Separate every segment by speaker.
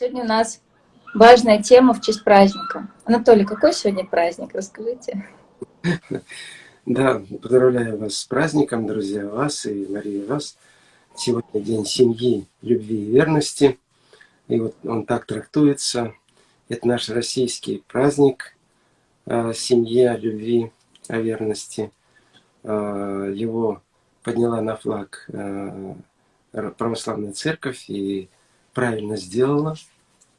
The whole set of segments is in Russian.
Speaker 1: Сегодня у нас важная тема в честь праздника. Анатолий, какой сегодня праздник? Расскажите.
Speaker 2: Да, поздравляю вас с праздником, друзья, вас и Мария вас. Сегодня день семьи, любви и верности. И вот он так трактуется. Это наш российский праздник э, семьи, любви, о верности. Э, его подняла на флаг э, православная церковь и правильно сделала,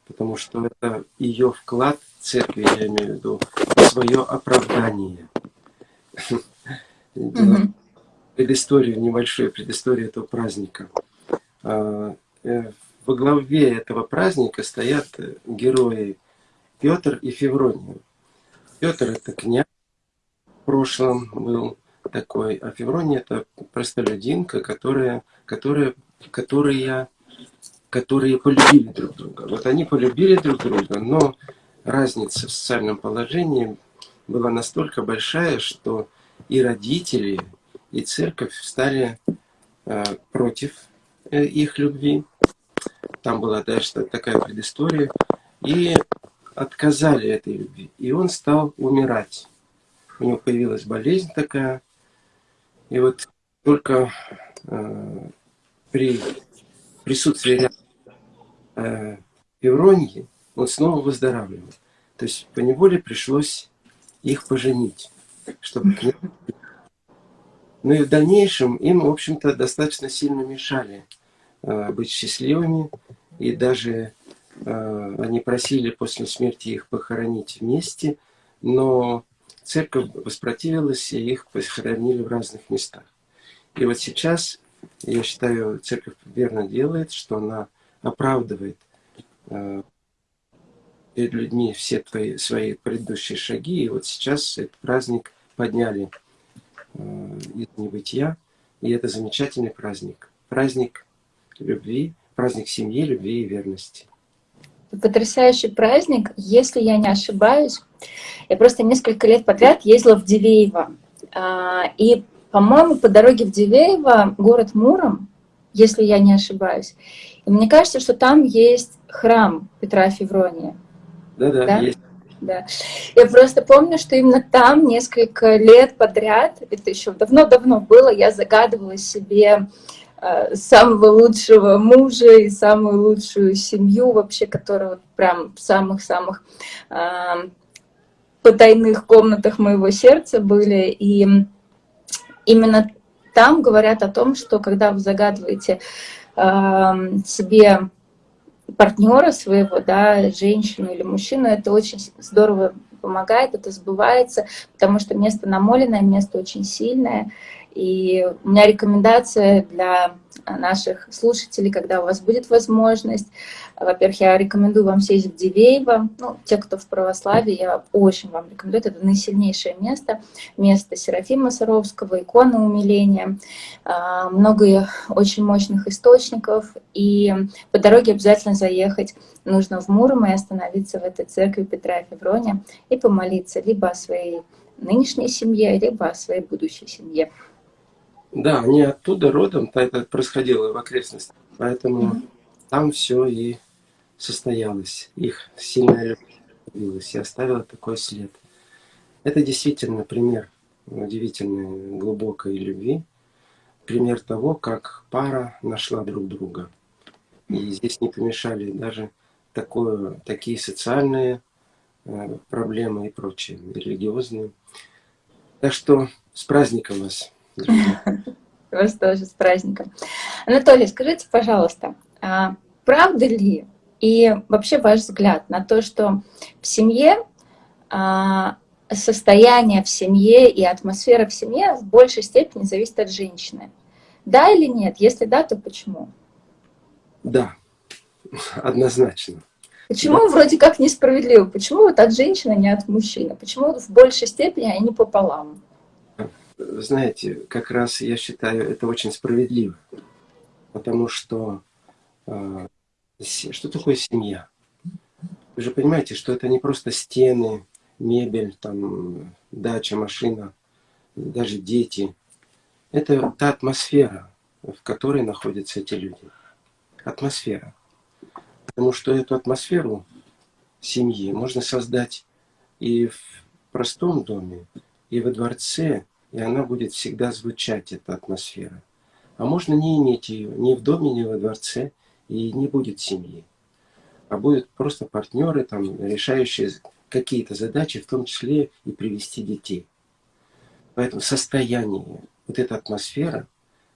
Speaker 2: потому что это ее вклад церкви, я имею в виду, свое оправдание. Предысторию, небольшую предысторию этого праздника. А, э, во главе этого праздника стоят герои Петр и Феврония. Петр это князь в прошлом был такой, а Феврония это простолюдинка, которая, которая, которая которые полюбили друг друга. Вот они полюбили друг друга, но разница в социальном положении была настолько большая, что и родители, и церковь стали э, против э, их любви. Там была дальше такая предыстория. И отказали этой любви. И он стал умирать. У него появилась болезнь такая. И вот только э, при присутствии рядом э, Евроньи, он снова выздоравливал. То есть по неволе пришлось их поженить, чтобы к ним... Ну и в дальнейшем им, в общем-то, достаточно сильно мешали э, быть счастливыми. И даже э, они просили после смерти их похоронить вместе, но церковь воспротивилась, и их похоронили в разных местах. И вот сейчас, я считаю, церковь верно делает, что она оправдывает э, перед людьми все твои, свои предыдущие шаги. И вот сейчас этот праздник подняли э, из небытия. И это замечательный праздник. Праздник любви, праздник семьи, любви и верности.
Speaker 1: Потрясающий праздник, если я не ошибаюсь. Я просто несколько лет подряд ездила в Дивеево. А, и, по-моему, по дороге в Дивеево, город Муром, если я не ошибаюсь. И мне кажется, что там есть храм Петра Феврония.
Speaker 2: Да-да, да? есть.
Speaker 1: Да. Я просто помню, что именно там несколько лет подряд, это еще давно-давно было, я загадывала себе э, самого лучшего мужа и самую лучшую семью вообще, которая прям в самых-самых э, потайных комнатах моего сердца были. И именно там говорят о том, что когда вы загадываете себе партнера своего, да, женщину или мужчину, это очень здорово помогает, это сбывается, потому что место намоленное, место очень сильное, и у меня рекомендация для наших слушателей, когда у вас будет возможность. Во-первых, я рекомендую вам съездить в Дивеево. Ну, те, кто в православии, я очень вам рекомендую. Это наисильнейшее место. Место Серафима Саровского, икона умиления. А, много очень мощных источников. И по дороге обязательно заехать нужно в Муром и остановиться в этой церкви Петра и Феврония и помолиться либо о своей нынешней семье, либо о своей будущей семье.
Speaker 2: Да, они оттуда родом, это происходило в окрестностях, поэтому mm -hmm. там все и состоялось. Их сильная любовь и оставила такой след. Это действительно пример удивительной глубокой любви, пример того, как пара нашла друг друга. И здесь не помешали даже такое, такие социальные э, проблемы и прочие, религиозные. Так что с праздником вас!
Speaker 1: Вас тоже с праздником. Анатолий, скажите, пожалуйста, а правда ли и вообще ваш взгляд на то, что в семье а, состояние в семье и атмосфера в семье в большей степени зависит от женщины? Да или нет? Если да, то почему?
Speaker 2: Да, однозначно.
Speaker 1: Почему да. вроде как несправедливо? Почему вот от женщины, а не от мужчины? Почему в большей степени они пополам?
Speaker 2: знаете, как раз я считаю это очень справедливо. Потому что э, что такое семья? Вы же понимаете, что это не просто стены, мебель, там, дача, машина, даже дети. Это та атмосфера, в которой находятся эти люди. Атмосфера. Потому что эту атмосферу семьи можно создать и в простом доме, и во дворце, и она будет всегда звучать, эта атмосфера. А можно не иметь ее ни в доме, ни во дворце, и не будет семьи. А будут просто партнеры, там, решающие какие-то задачи, в том числе и привести детей. Поэтому состояние, вот эта атмосфера,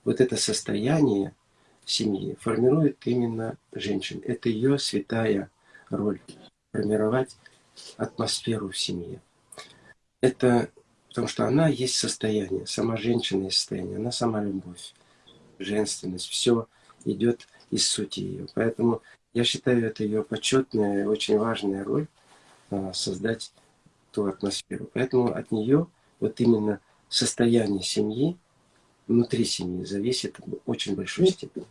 Speaker 2: вот это состояние семьи формирует именно женщин. Это ее святая роль – формировать атмосферу в семье. Это потому что она есть состояние, сама женщина есть состояние, она сама любовь, женственность, все идет из сути ее. Поэтому я считаю, это ее почетная, очень важная роль а, создать ту атмосферу. Поэтому от нее вот именно состояние семьи, внутри семьи, зависит в очень большой степени.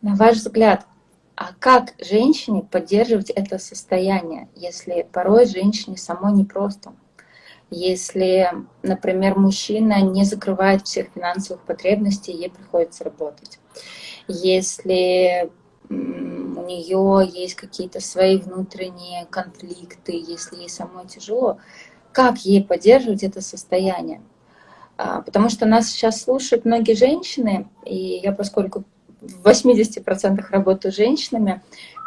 Speaker 1: На ваш взгляд, а как женщине поддерживать это состояние, если порой женщине самой непросто? Если, например, мужчина не закрывает всех финансовых потребностей, ей приходится работать. Если у нее есть какие-то свои внутренние конфликты, если ей самой тяжело, как ей поддерживать это состояние? А, потому что нас сейчас слушают многие женщины, и я, поскольку в 80% работаю с женщинами,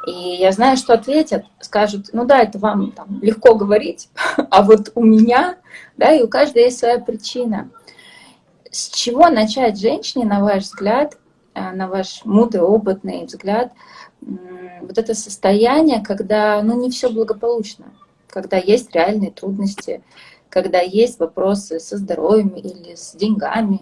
Speaker 1: и я знаю, что ответят, скажут, ну да, это вам там, легко говорить, а вот у меня, да, и у каждой есть своя причина. С чего начать женщине, на ваш взгляд, э, на ваш мудрый, опытный взгляд, вот это состояние, когда, ну, не все благополучно, когда есть реальные трудности, когда есть вопросы со здоровьем или с деньгами.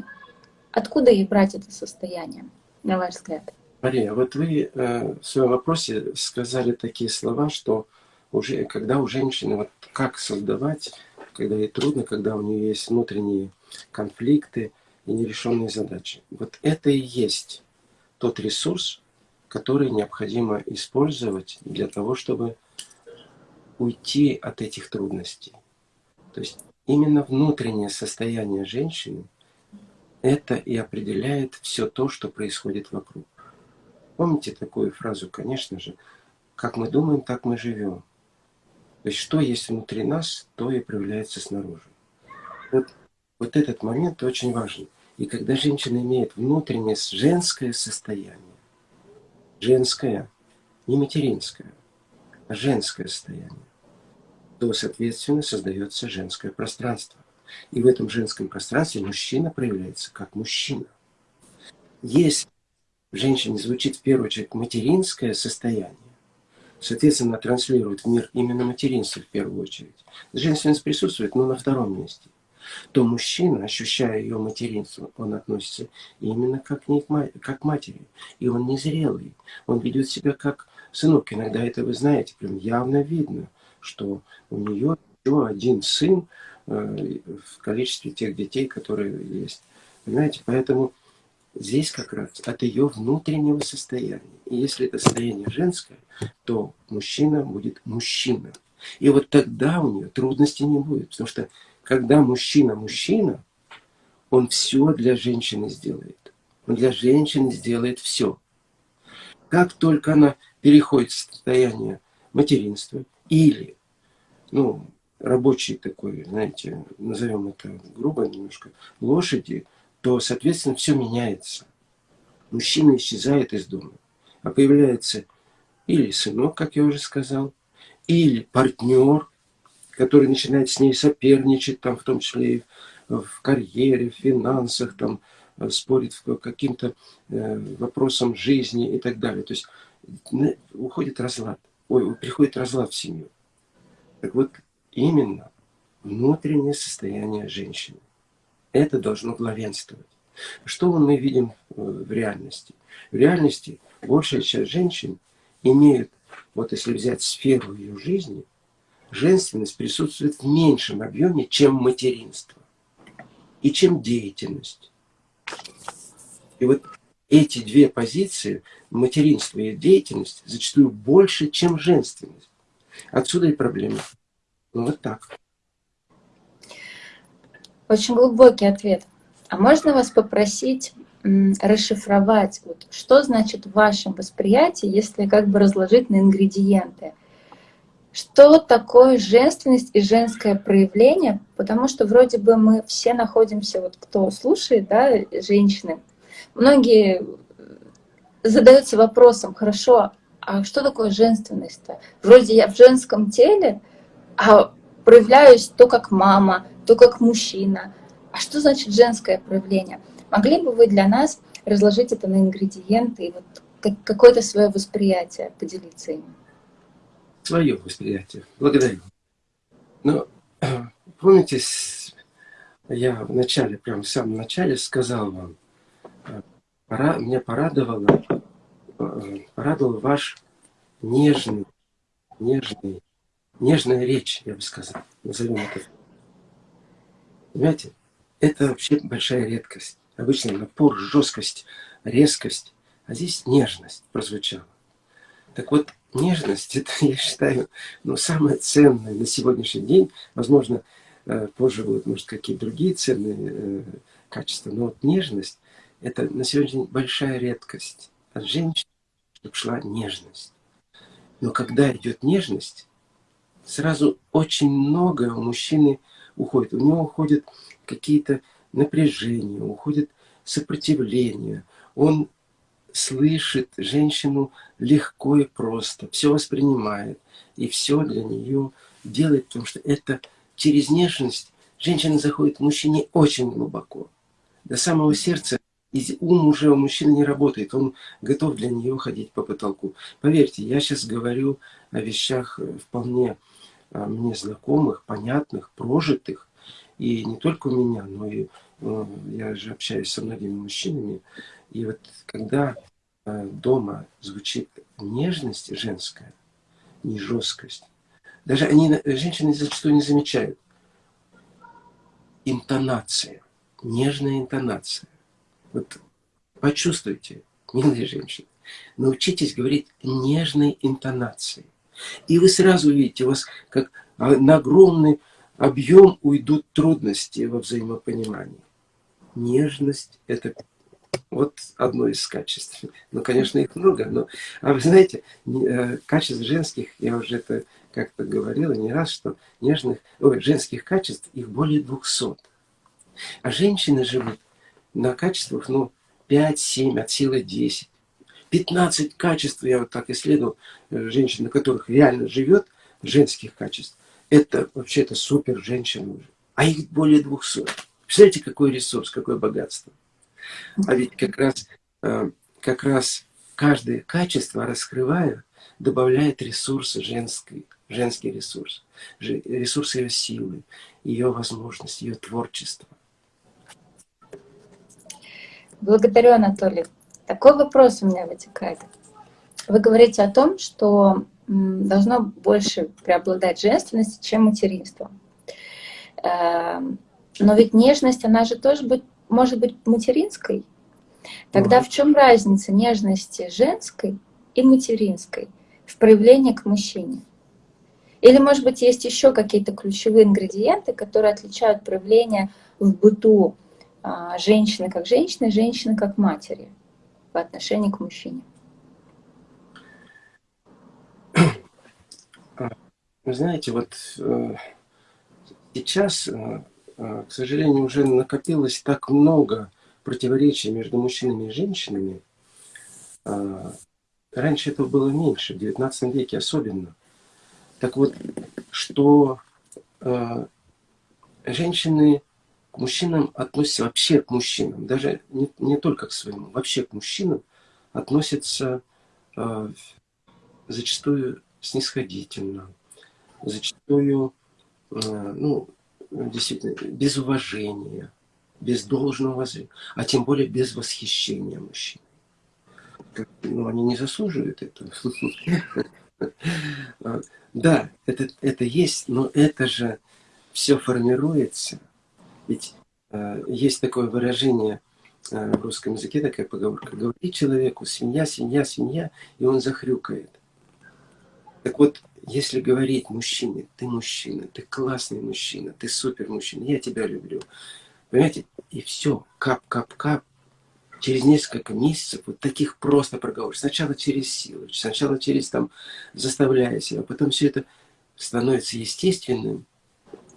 Speaker 1: Откуда ей брать это состояние, на ваш взгляд?
Speaker 2: Мария, вот вы э, в своем вопросе сказали такие слова, что уже, когда у женщины, вот как создавать, когда ей трудно, когда у нее есть внутренние конфликты и нерешенные задачи. Вот это и есть тот ресурс, который необходимо использовать для того, чтобы уйти от этих трудностей. То есть именно внутреннее состояние женщины это и определяет все то, что происходит вокруг. Помните такую фразу, конечно же, как мы думаем, так мы живем. То есть что есть внутри нас, то и проявляется снаружи. Вот, вот этот момент очень важен. И когда женщина имеет внутреннее женское состояние, женское, не материнское, а женское состояние, то, соответственно, создается женское пространство. И в этом женском пространстве мужчина проявляется как мужчина. Если в женщине звучит в первую очередь материнское состояние, соответственно, транслирует в мир именно материнство в первую очередь. Женственность присутствует, но на втором месте. То мужчина, ощущая ее материнство, он относится именно как, не как к матери. И он незрелый. Он ведет себя как сынок. Иногда это вы знаете, прям явно видно, что у нее еще один сын э, в количестве тех детей, которые есть. Понимаете, поэтому Здесь как раз от ее внутреннего состояния. И если это состояние женское, то мужчина будет мужчина. И вот тогда у нее трудностей не будет. Потому что когда мужчина мужчина, он все для женщины сделает. Он для женщины сделает все. Как только она переходит в состояние материнства или, ну, рабочий такой, знаете, назовем это грубо немножко, лошади – то, соответственно, все меняется. Мужчина исчезает из дома, а появляется или сынок, как я уже сказал, или партнер, который начинает с ней соперничать, там, в том числе и в карьере, в финансах, там, спорит по каким-то э, вопросам жизни и так далее. То есть уходит разлад, ой, приходит разлад в семью. Так вот, именно внутреннее состояние женщины. Это должно главенствовать. Что мы видим э, в реальности? В реальности большая часть женщин имеют, вот если взять сферу ее жизни, женственность присутствует в меньшем объеме, чем материнство и чем деятельность. И вот эти две позиции, материнство и деятельность, зачастую больше, чем женственность. Отсюда и проблема. Ну вот так.
Speaker 1: Очень глубокий ответ. А можно вас попросить расшифровать, вот, что значит в вашем восприятии, если как бы разложить на ингредиенты. Что такое женственность и женское проявление? Потому что вроде бы мы все находимся, вот кто слушает, да, женщины, многие задаются вопросом, хорошо, а что такое женственность-то? Вроде я в женском теле, а проявляюсь то как мама, то как мужчина. А что значит женское проявление? Могли бы вы для нас разложить это на ингредиенты и вот какое-то свое восприятие поделиться им?
Speaker 2: Свое восприятие. Благодарю. Ну, помните, я в начале, прям в самом начале сказал вам, э, пора, меня порадовало, э, порадовал ваш нежный, нежный, нежная речь, я бы сказал, назовем это. Понимаете, это вообще большая редкость. Обычно напор, жесткость, резкость, а здесь нежность прозвучала. Так вот, нежность, это, я считаю, ну, самое ценное на сегодняшний день. Возможно, э, позже будут, может, какие-то другие ценные э, качества, но вот нежность, это на сегодняшний день большая редкость. От женщины, чтобы шла нежность. Но когда идет нежность, сразу очень много у мужчины уходит. У него уходят какие-то напряжение, уходит сопротивление. Он слышит женщину легко и просто, все воспринимает, и все для нее делает, потому что это через нежность женщина заходит к мужчине очень глубоко, до самого сердца, и ум уже у мужчины не работает, он готов для нее ходить по потолку. Поверьте, я сейчас говорю о вещах э, вполне мне знакомых, понятных, прожитых, и не только у меня, но и э, я же общаюсь со многими мужчинами. И вот когда э, дома звучит нежность женская, не жесткость, даже они, женщины зачастую не замечают. Интонация, нежная интонация. Вот почувствуйте, милые женщины, научитесь говорить нежной интонацией. И вы сразу увидите, у вас как на огромный объем уйдут трудности во взаимопонимании. Нежность – это вот одно из качеств. Ну, конечно, их много, но... А вы знаете, э, качеств женских, я уже это как-то говорила не раз, что нежных, ой, женских качеств их более 200. А женщины живут на качествах, ну, 5-7, от силы 10. 15 качеств, я вот так исследовал, э, женщин, на которых реально живет, женских качеств это вообще-то супер женщина уже. А их более 200. Представляете, какой ресурс, какое богатство. А ведь как раз, э, как раз каждое качество, раскрывая, добавляет ресурсы женской, женский ресурс. Ресурс ее силы, ее возможности, ее творчества.
Speaker 1: Благодарю, Анатолий. Такой вопрос у меня вытекает. Вы говорите о том, что должно больше преобладать женственность, чем материнство. Эм, но ведь нежность, она же тоже быть, может быть материнской. Тогда в чем разница нежности женской и материнской в проявлении к мужчине? Или, может быть, есть еще какие-то ключевые ингредиенты, которые отличают проявление в быту а, женщины как женщины, женщины как матери по отношению к мужчине?
Speaker 2: Вы знаете, вот э, сейчас, э, э, к сожалению, уже накопилось так много противоречий между мужчинами и женщинами. Э, раньше этого было меньше, в 19 веке особенно. Так вот, что женщины мужчинам относятся, вообще к мужчинам, даже не, не только к своему, вообще к мужчинам относятся э, зачастую снисходительно, зачастую, э, ну, действительно, без уважения, без должного уважения, а тем более без восхищения мужчин. Ну, они не заслуживают этого. Да, это, это есть, но это же все формируется. Ведь э, есть такое выражение э, в русском языке, такая поговорка. Говори человеку, свинья, свинья, свинья, и он захрюкает. Так вот, если говорить мужчине, ты мужчина, ты классный мужчина, ты супер мужчина, я тебя люблю. Понимаете? И все, кап-кап-кап, через несколько месяцев вот таких просто проговоров, сначала через силу, сначала через там заставляя себя, потом все это становится естественным,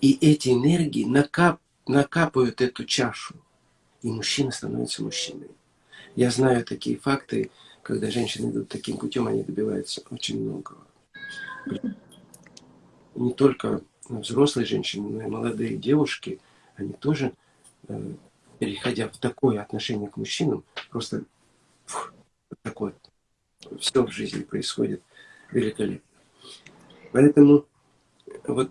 Speaker 2: и эти энергии накап, накапывают эту чашу, и мужчина становится мужчиной. Я знаю такие факты, когда женщины идут таким путем, они добиваются очень многого. Не только взрослые женщины, но и молодые девушки, они тоже, э, переходя в такое отношение к мужчинам, просто фух, такое, все в жизни происходит великолепно. Поэтому вот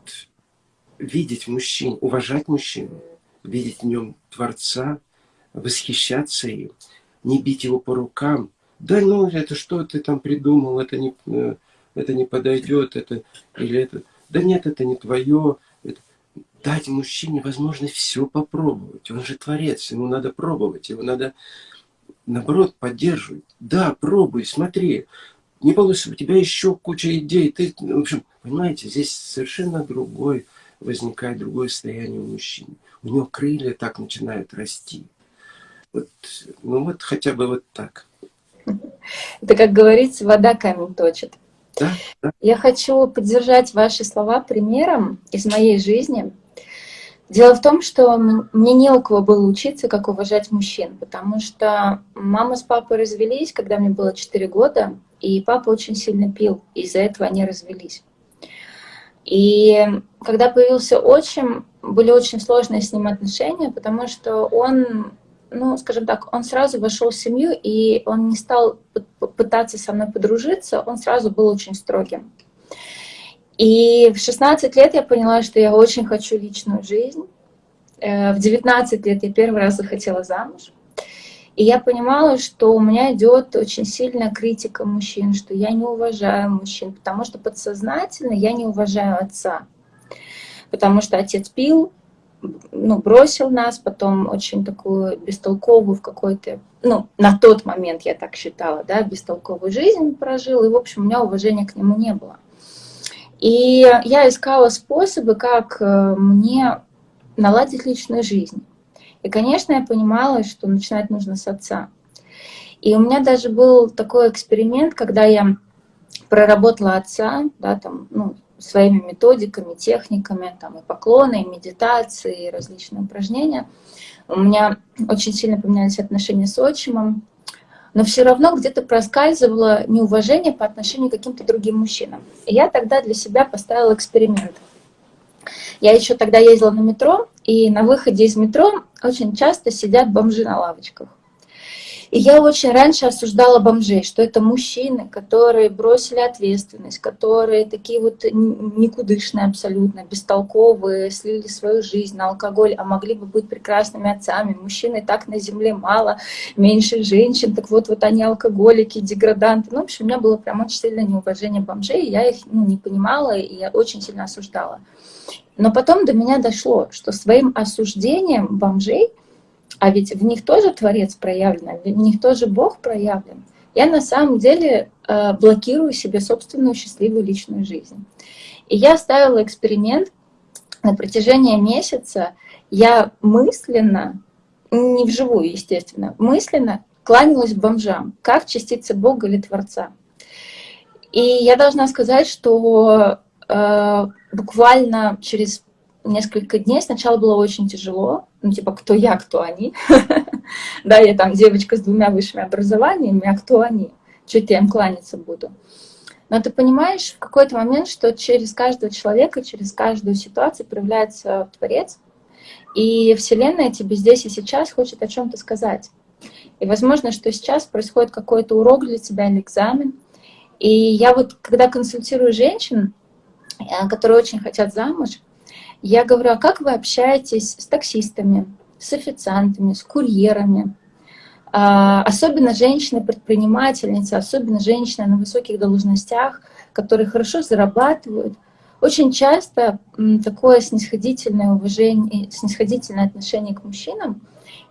Speaker 2: видеть мужчин, уважать мужчину, видеть в нем Творца, восхищаться им, не бить его по рукам. Да ну, это что ты там придумал, это не, э, это не подойдет, это или это. Да нет, это не твое. Это... Дать мужчине возможность все попробовать. Он же творец, ему надо пробовать, его надо, наоборот, поддерживать. Да, пробуй, смотри. Не получится, у тебя еще куча идей. Ты, в общем, понимаете, здесь совершенно другой возникает другое состояние у мужчины. У него крылья так начинают расти. Вот, ну вот хотя бы вот так.
Speaker 1: Это, как говорится, вода камень точит.
Speaker 2: Да, да.
Speaker 1: Я хочу поддержать ваши слова примером из моей жизни. Дело в том, что мне не у кого было учиться, как уважать мужчин, потому что мама с папой развелись, когда мне было 4 года, и папа очень сильно пил, из-за этого они развелись. И когда появился отчим, были очень сложные с ним отношения, потому что он, ну, скажем так, он сразу вошел в семью, и он не стал пытаться со мной подружиться, он сразу был очень строгим. И в 16 лет я поняла, что я очень хочу личную жизнь. Э, в 19 лет я первый раз захотела замуж. И я понимала, что у меня идет очень сильная критика мужчин, что я не уважаю мужчин, потому что подсознательно я не уважаю отца. Потому что отец пил, ну, бросил нас, потом очень такую бестолковую в какой-то, ну, на тот момент я так считала, да, бестолковую жизнь прожил, и, в общем, у меня уважения к нему не было. И я искала способы, как э, мне наладить личную жизнь. И, конечно, я понимала, что начинать нужно с отца. И у меня даже был такой эксперимент, когда я проработала отца, да, там, ну, своими методиками, техниками, там, и поклоны, и медитации, и различные упражнения. У меня очень сильно поменялись отношения с отчимом, но все равно где-то проскальзывало неуважение по отношению к каким-то другим мужчинам. И я тогда для себя поставила эксперимент. Я еще тогда ездила на метро, и на выходе из метро очень часто сидят бомжи на лавочках. И я очень раньше осуждала бомжей, что это мужчины, которые бросили ответственность, которые такие вот никудышные абсолютно, бестолковые, слили свою жизнь на алкоголь, а могли бы быть прекрасными отцами. Мужчины так на земле мало, меньше женщин, так вот, вот они алкоголики, деграданты. Ну, в общем, у меня было прям очень сильное неуважение бомжей, я их ну, не понимала, и я очень сильно осуждала. Но потом до меня дошло, что своим осуждением бомжей, а ведь в них тоже Творец проявлен, в них тоже Бог проявлен, я на самом деле э, блокирую себе собственную счастливую личную жизнь. И я ставила эксперимент на протяжении месяца. Я мысленно, не вживую, естественно, мысленно кланялась бомжам, как частица Бога или Творца. И я должна сказать, что э, буквально через несколько дней сначала было очень тяжело, ну типа кто я, кто они. да, я там девочка с двумя высшими образованиями, а кто они? Чуть я им кланяться буду. Но ты понимаешь в какой-то момент, что через каждого человека, через каждую ситуацию проявляется Творец, и Вселенная тебе здесь и сейчас хочет о чем-то сказать. И возможно, что сейчас происходит какой-то урок для тебя или экзамен. И я вот, когда консультирую женщин, которые очень хотят замуж, я говорю, а как вы общаетесь с таксистами, с официантами, с курьерами? А, особенно женщины-предпринимательницы, особенно женщины на высоких должностях, которые хорошо зарабатывают. Очень часто такое снисходительное уважение, снисходительное отношение к мужчинам,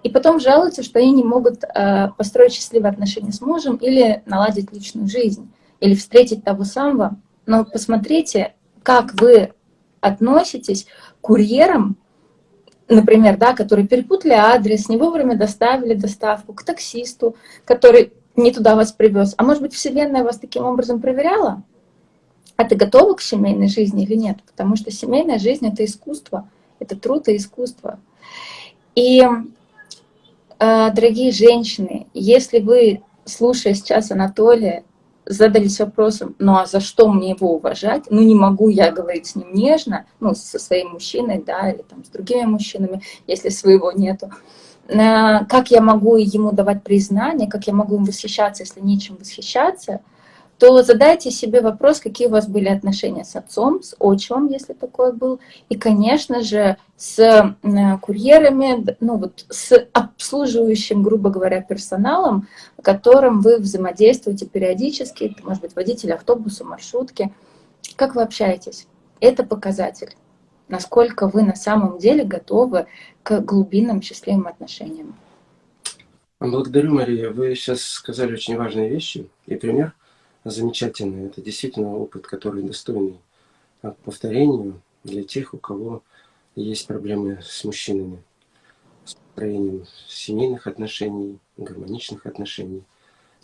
Speaker 1: и потом жалуются, что они не могут э, построить счастливые отношения с мужем или наладить личную жизнь, или встретить того самого. Но посмотрите, как вы относитесь к курьерам например, да, которые перепутали адрес, не вовремя доставили доставку к таксисту, который не туда вас привез. А может быть, Вселенная вас таким образом проверяла? А ты готова к семейной жизни или нет? Потому что семейная жизнь — это искусство, это труд и искусство. И, э, дорогие женщины, если вы, слушая сейчас Анатолия, задались вопросом, ну а за что мне его уважать? Ну не могу я говорить с ним нежно, ну со своим мужчиной, да, или там с другими мужчинами, если своего нету. Э, как я могу ему давать признание, как я могу им восхищаться, если нечем восхищаться, то задайте себе вопрос, какие у вас были отношения с отцом, с отчимом, если такое был, и, конечно же, с э, курьерами, ну вот с обслуживающим, грубо говоря, персоналом, которым вы взаимодействуете периодически, это может быть водитель автобуса, маршрутки. Как вы общаетесь? Это показатель, насколько вы на самом деле готовы к глубинным счастливым отношениям.
Speaker 2: Благодарю, Мария. Вы сейчас сказали очень важные вещи и пример замечательный. Это действительно опыт, который достойный повторению для тех, у кого есть проблемы с мужчинами, с построением семейных отношений, гармоничных отношений.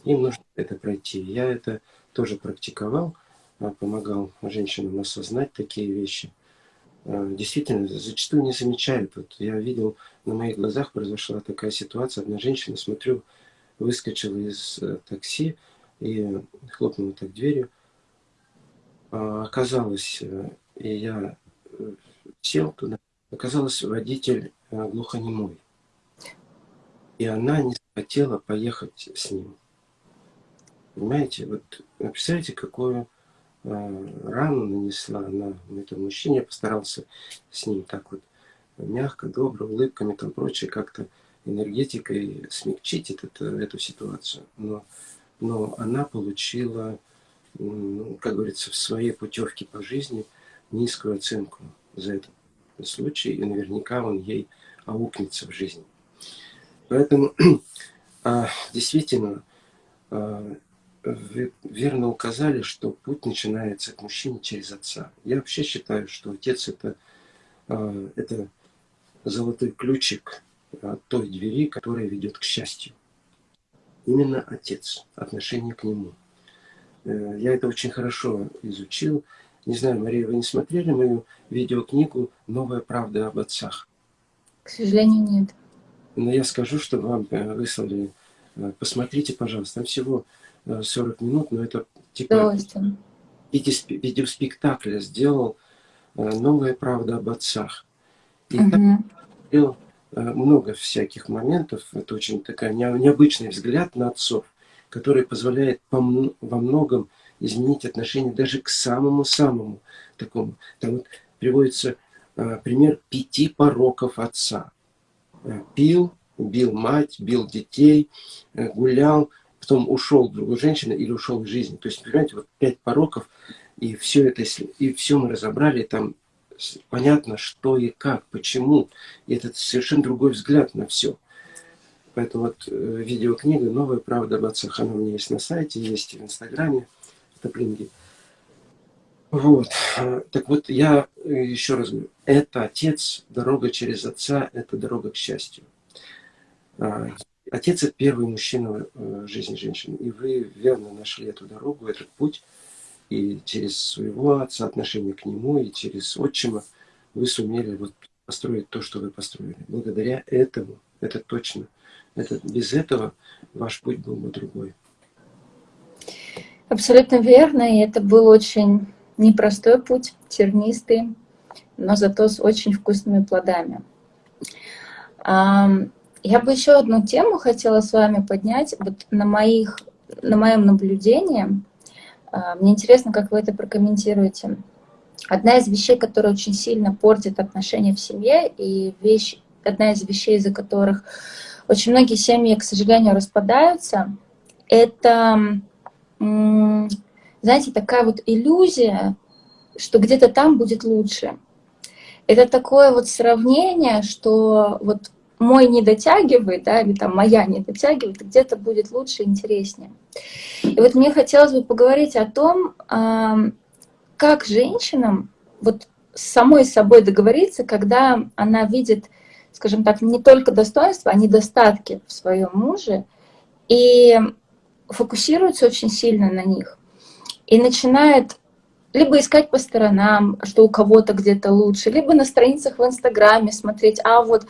Speaker 2: Им нужно это пройти. Я это тоже практиковал, а, помогал женщинам осознать такие вещи. А, действительно, зачастую не замечают. Вот я видел, на моих глазах произошла такая ситуация. Одна женщина, смотрю, выскочила из э, такси, и хлопнула так дверью. А, оказалось, э, и я э, сел туда, оказалось водитель э, глухонемой. И она не хотела поехать с ним. Понимаете, вот представляете, какую рану нанесла она этому мужчине. Я постарался с ним так вот мягко, добро, улыбками, там прочее, как-то энергетикой смягчить этот, эту ситуацию. Но но она получила, ну, как говорится, в своей путевке по жизни низкую оценку за этот случай, и наверняка он ей аукнется в жизни. Поэтому а, действительно, а, вы верно указали, что путь начинается к мужчине через отца. Я вообще считаю, что отец это, а, это золотой ключик той двери, которая ведет к счастью именно отец, отношение к нему. Э, я это очень хорошо изучил. Не знаю, Мария, вы не смотрели мою видеокнигу «Новая правда об отцах»?
Speaker 1: К сожалению, нет.
Speaker 2: Но я скажу, что вам э, выслали. Э, посмотрите, пожалуйста. Там всего 40 минут, но это типа видеоспектакля сделал «Новая правда об отцах». И угу. так Э, много всяких моментов. Это очень такая необычный взгляд на отцов, который позволяет во многом изменить отношение даже к самому-самому такому. Там вот приводится э, пример пяти пороков отца. Э, пил, бил мать, бил детей, гулял, потом ушел к другой женщине или ушел из жизни. То есть, понимаете, вот пять пороков, и все это, и все мы разобрали, там понятно, что и как, почему. И это совершенно другой взгляд на все. Поэтому вот э, видеокнига «Новая правда об отцах», она у меня есть на сайте, есть в Инстаграме, в Топлинге. Вот. Так вот, я э, еще раз говорю, это отец, дорога через отца, это дорога к счастью. А, отец – это первый мужчина в жизни женщины. И вы верно нашли эту дорогу, этот путь – и через своего отца, отношение к нему, и через отчима вы сумели вот построить то, что вы построили. Благодаря этому, это точно. Это, без этого ваш путь был бы другой.
Speaker 1: Абсолютно верно, и это был очень непростой путь, тернистый, но зато с очень вкусными плодами. Я бы еще одну тему хотела с вами поднять. Вот на, моих, на моем наблюдении – мне интересно, как вы это прокомментируете. Одна из вещей, которая очень сильно портит отношения в семье, и вещь, одна из вещей, из-за которых очень многие семьи, к сожалению, распадаются, это, знаете, такая вот иллюзия, что где-то там будет лучше. Это такое вот сравнение, что вот мой не дотягивает, да, или там моя не дотягивает, где-то будет лучше, интереснее. И вот мне хотелось бы поговорить о том, как женщинам вот с самой собой договориться, когда она видит скажем так, не только достоинства, а недостатки в своем муже, и фокусируется очень сильно на них. И начинает либо искать по сторонам, что у кого-то где-то лучше, либо на страницах в Инстаграме смотреть, а вот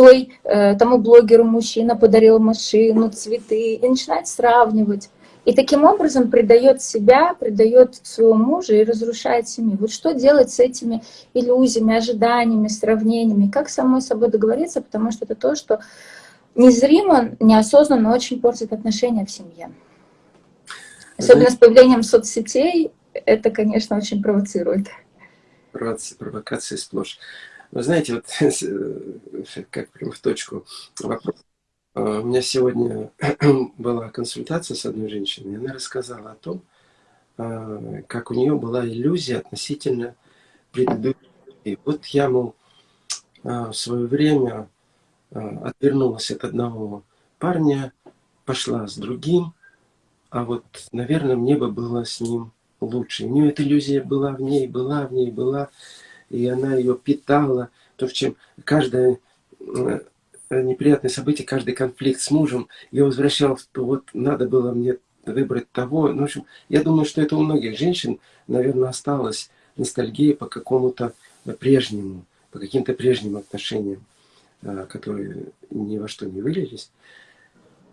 Speaker 1: той, э, тому блогеру мужчина подарил машину, цветы, и начинать сравнивать. И таким образом предает себя, предает своего мужа и разрушает семью. Вот что делать с этими иллюзиями, ожиданиями, сравнениями? Как самой собой договориться, потому что это то, что незримо, неосознанно очень портит отношения в семье. Особенно с появлением соцсетей, это, конечно, очень провоцирует.
Speaker 2: Провокации сплошь. Вы знаете, вот как прям в точку вопрос. А, у меня сегодня была консультация с одной женщиной, и она рассказала о том, а, как у нее была иллюзия относительно предыдущей. Вот я, мол, а, в свое время отвернулась от одного парня, пошла с другим, а вот, наверное, мне бы было с ним лучше. У нее эта иллюзия была в ней, была в ней, была, и она ее питала. То, в чем каждая Э, неприятные события, каждый конфликт с мужем, я возвращался, то вот надо было мне выбрать того. Ну, в общем, я думаю, что это у многих женщин, наверное, осталась ностальгия по какому-то прежнему, по каким-то прежним отношениям, э, которые ни во что не вылились.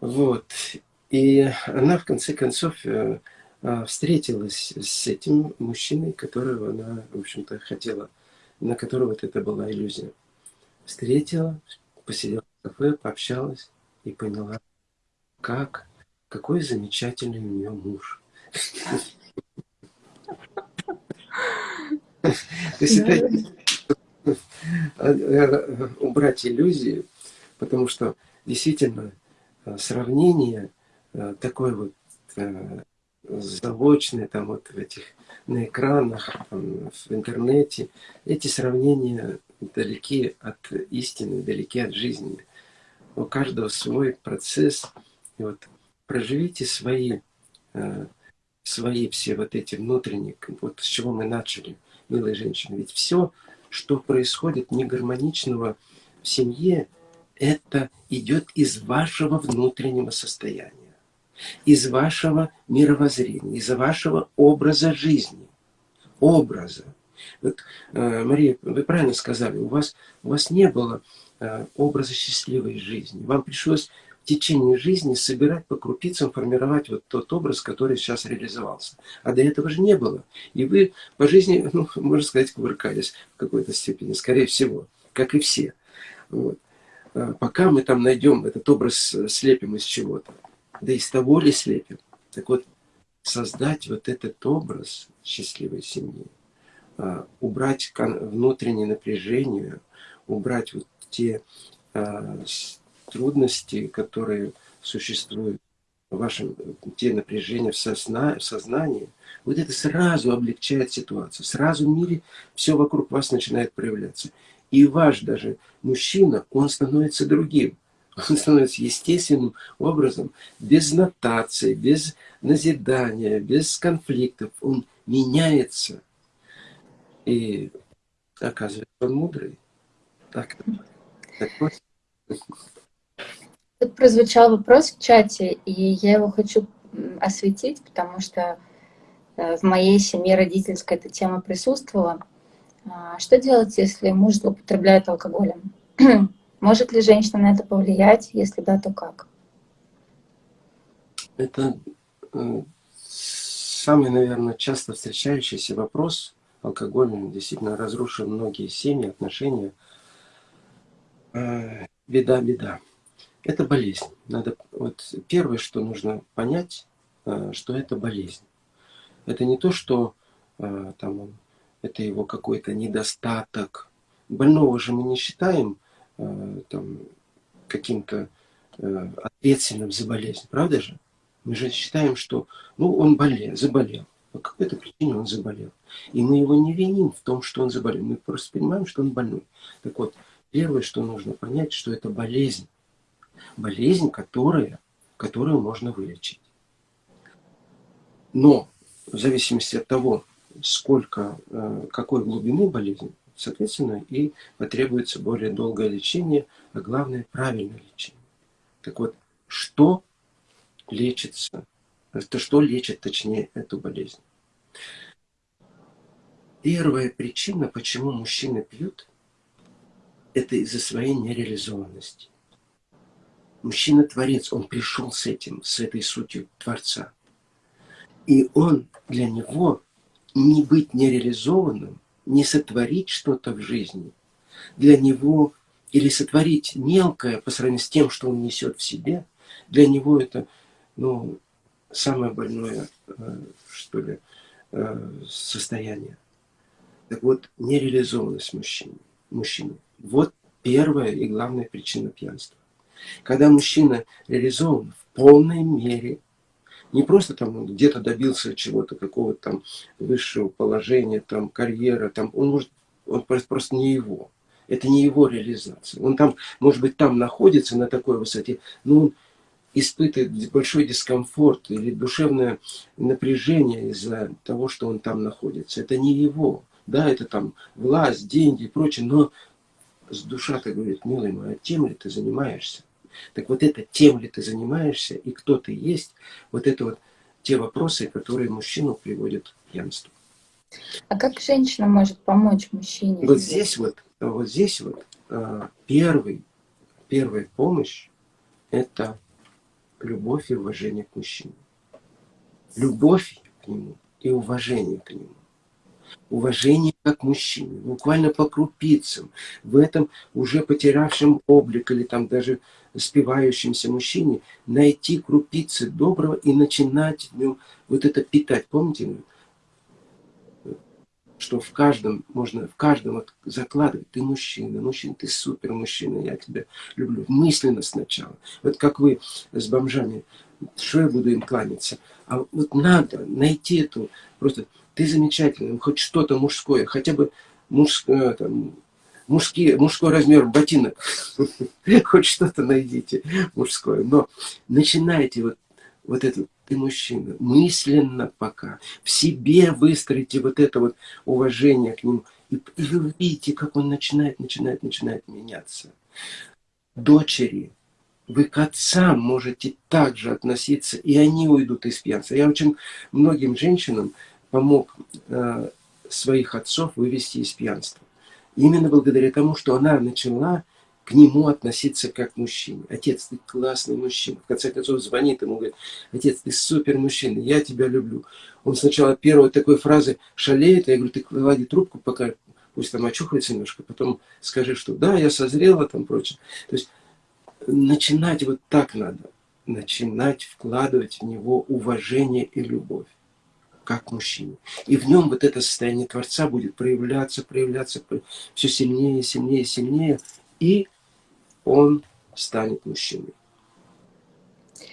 Speaker 2: Вот. И она, в конце концов, э, встретилась с этим мужчиной, которого она, в общем-то, хотела, на которого вот это была иллюзия. Встретила, посидела в кафе, пообщалась и поняла, как, какой замечательный у нее муж. Э, убрать иллюзии, потому что действительно э, сравнение э, такое вот заочное, там вот в этих, на экранах, там, в интернете, эти сравнения далеки от истины, далеки от жизни. У каждого свой процесс. И вот проживите свои, э, свои все вот эти внутренние, вот с чего мы начали, милые женщины. Ведь все, что происходит негармоничного в семье, это идет из вашего внутреннего состояния, из вашего мировоззрения, из вашего образа жизни. Образа. Вот, э, Мария, вы правильно сказали, у вас, у вас не было э, образа счастливой жизни. Вам пришлось в течение жизни собирать по крупицам, формировать вот тот образ, который сейчас реализовался. А до этого же не было. И вы по жизни, ну, можно сказать, кувыркались в какой-то степени, скорее всего, как и все. Вот. А пока мы там найдем этот образ, э, слепим из чего-то. Да из того ли слепим? Так вот, создать вот этот образ счастливой семьи, а, убрать внутреннее напряжение, убрать вот те а, трудности, которые существуют в вашем, те напряжения в, созна, в сознании, вот это сразу облегчает ситуацию. Сразу в мире все вокруг вас начинает проявляться. И ваш даже мужчина, он становится другим. Он становится естественным образом, без нотации, без назидания, без конфликтов. Он меняется. И оказывается, он мудрый. Так, так
Speaker 1: Тут прозвучал вопрос в чате, и я его хочу осветить, потому что э, в моей семье родительской эта тема присутствовала. А, что делать, если муж злоупотребляет алкоголем? Может ли женщина на это повлиять? Если да, то как?
Speaker 2: Это э, самый, наверное, часто встречающийся вопрос алкоголь действительно разрушил многие семьи, отношения. Э, беда, беда. Это болезнь. Надо, вот первое, что нужно понять, э, что это болезнь. Это не то, что там, это его какой-то недостаток. Больного же мы не считаем там, каким-то ответственным за болезнь, правда же? Мы же считаем, что ну, он болел, заболел. По какой-то причине он заболел. И мы его не виним в том, что он заболел. Мы просто понимаем, что он больной. Так вот, первое, что нужно понять, что это болезнь. Болезнь, которая, которую можно вылечить. Но в зависимости от того, сколько, э, какой глубины болезнь, соответственно, и потребуется более долгое лечение, а главное, правильное лечение. Так вот, что лечится, это что лечит, точнее, эту болезнь? Первая причина, почему мужчины пьют, это из-за своей нереализованности. Мужчина-творец, он пришел с этим, с этой сутью Творца. И он, для него, не быть нереализованным, не сотворить что-то в жизни, для него, или сотворить мелкое по сравнению с тем, что он несет в себе, для него это, ну, самое больное, э, что ли, э, состояние. Так вот, нереализованность мужчины. мужчины. Вот первая и главная причина пьянства. Когда мужчина реализован в полной мере, не просто там где-то добился чего-то, какого-то там высшего положения, там карьера, там он может, он просто не его. Это не его реализация. Он там, может быть, там находится на такой высоте, но он испытывает большой дискомфорт или душевное напряжение из-за того, что он там находится. Это не его. Да, это там власть, деньги и прочее, но с душа-то говорит, милый мой, а тем ли ты занимаешься? Так вот это тем ли ты занимаешься и кто ты есть, вот это вот те вопросы, которые мужчину приводят к пьянству.
Speaker 1: А как женщина может помочь мужчине?
Speaker 2: Вот здесь вот, вот здесь вот а, первый, первая помощь – это любовь и уважение к мужчине. Любовь к нему и уважение к нему уважение как мужчины, буквально по крупицам, в этом уже потерявшем облик или там даже спивающемся мужчине, найти крупицы доброго и начинать в нем вот это питать. Помните, что в каждом, можно в каждом вот закладывать, ты мужчина, мужчина, ты супер мужчина, я тебя люблю. Мысленно сначала. Вот как вы с бомжами, что я буду им кланяться? А вот надо найти эту, просто ты замечательный, хоть что-то мужское, хотя бы мужское, там, мужские, мужской размер ботинок, хоть что-то найдите мужское, но начинайте вот, вот это, ты мужчина, мысленно пока, в себе выстроите вот это вот уважение к нему, и, и вы увидите, как он начинает, начинает, начинает меняться. Дочери, вы к отцам можете также относиться, и они уйдут из пьянства. Я очень многим женщинам помог э, своих отцов вывести из пьянства. Именно благодаря тому, что она начала к нему относиться как к мужчине. Отец, ты классный мужчина. В конце концов звонит ему, говорит, отец, ты супер мужчина, я тебя люблю. Он сначала первой такой фразы шалеет, я говорю, ты клади трубку, пока пусть там очухается немножко, потом скажи, что да, я созрела, там прочее. То есть начинать вот так надо. Начинать вкладывать в него уважение и любовь как мужчине. И в нем вот это состояние Творца будет проявляться, проявляться все сильнее, сильнее, сильнее, и он станет мужчиной.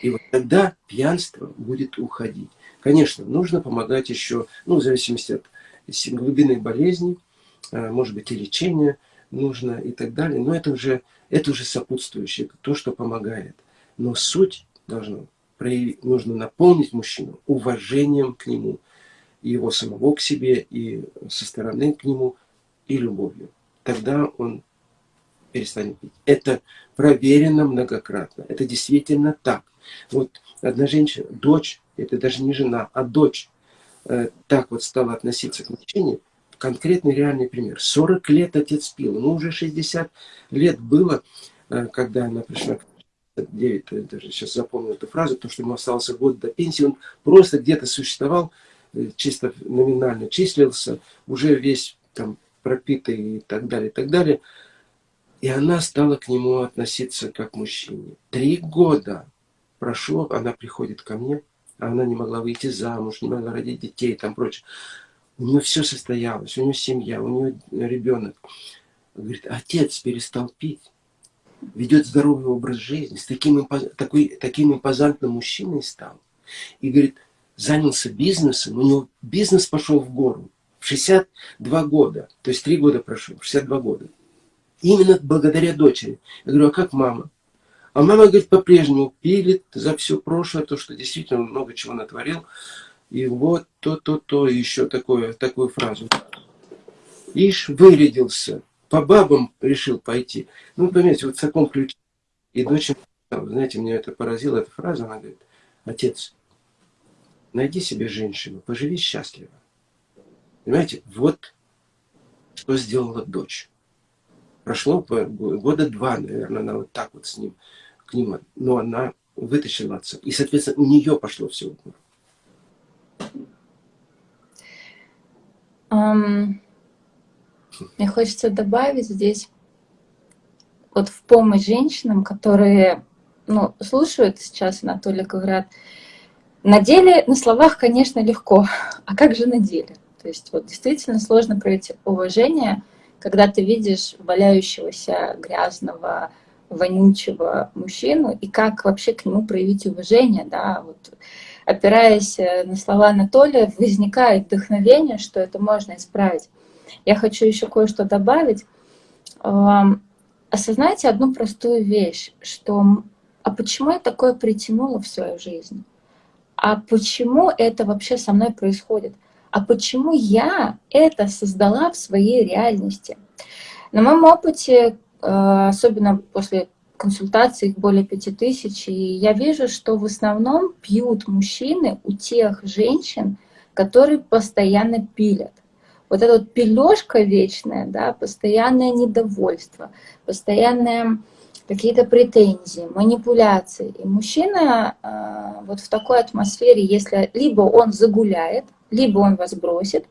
Speaker 2: И вот тогда пьянство будет уходить. Конечно, нужно помогать еще, ну, в зависимости от глубины болезни, а, может быть, и лечения нужно и так далее. Но это уже, это уже сопутствующее, то, что помогает. Но суть должна проявить, нужно наполнить мужчину уважением к нему, его самого к себе, и со стороны к нему, и любовью. Тогда он перестанет пить. Это проверено многократно. Это действительно так. Вот одна женщина, дочь, это даже не жена, а дочь, э, так вот стала относиться к мужчине, конкретный реальный пример. 40 лет отец пил, ему уже 60 лет было, э, когда она пришла к 9, я даже сейчас запомнил эту фразу, потому что ему остался год до пенсии, он просто где-то существовал, чисто номинально числился, уже весь там пропитый и так далее, и так далее. И она стала к нему относиться как к мужчине. Три года прошло, она приходит ко мне, а она не могла выйти замуж, не могла родить детей и там прочее. У нее все состоялось, у нее семья, у нее ребенок. Говорит, отец перестал пить ведет здоровый образ жизни, с таким, такой, таким импозантным мужчиной стал. И, говорит, занялся бизнесом, у него бизнес пошел в гору. В 62 года, то есть 3 года прошло, 62 года. Именно благодаря дочери. Я говорю, а как мама? А мама, говорит, по-прежнему пилит за все прошлое, то, что действительно много чего натворил. И вот то-то-то, еще такое, такую фразу. Ишь, вырядился, по бабам решил пойти. Ну, понимаете, вот в таком ключе. И дочь, знаете, меня это поразило, эта фраза, она говорит, отец, найди себе женщину, поживи счастливо. Понимаете, вот что сделала дочь. Прошло года два, наверное, она вот так вот с ним, к ним, но она вытащила отца. И, соответственно, у нее пошло все.
Speaker 1: Um, мне хочется добавить здесь вот в помощь женщинам, которые ну, слушают сейчас Анатолия, говорят, на деле, на словах, конечно, легко, а как же на деле? То есть вот действительно сложно проявить уважение, когда ты видишь валяющегося грязного, вонючего мужчину, и как вообще к нему проявить уважение, да, вот опираясь на слова Анатолия, возникает вдохновение, что это можно исправить. Я хочу еще кое-что добавить. Осознайте одну простую вещь, что а почему я такое притянула в свою жизнь? А почему это вообще со мной происходит? А почему я это создала в своей реальности? На моем опыте, э, особенно после консультаций, их более пяти тысяч, и я вижу, что в основном пьют мужчины у тех женщин, которые постоянно пилят вот эта вот пележка вечная, да, постоянное недовольство, постоянные какие-то претензии, манипуляции. И мужчина э, вот в такой атмосфере, если либо он загуляет, либо он вас бросит,